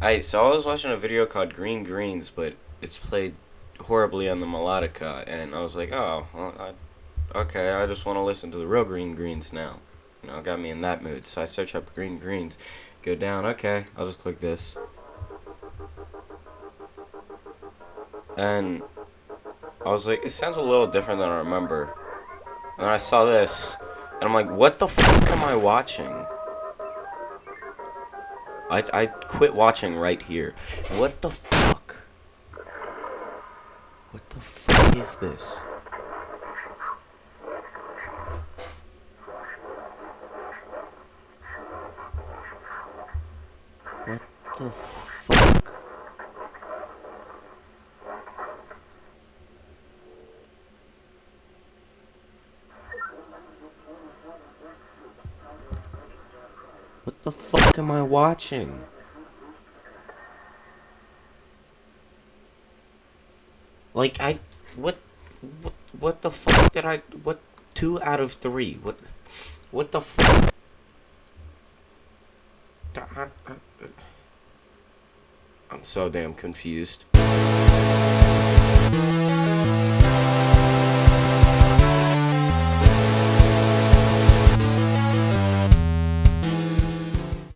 I so I was watching a video called Green Greens, but it's played horribly on the melodica, and I was like, oh, well, I, okay, I just want to listen to the real Green Greens now. You know, got me in that mood. So I search up Green Greens, go down. Okay, I'll just click this, and I was like, it sounds a little different than I remember. And I saw this, and I'm like, what the fuck am I watching? I, I quit watching right here. What the fuck? What the fuck is this? What the fuck? What the fuck am I watching? Like I what what what the fuck did I what two out of three? What what the fuck? I'm so damn confused.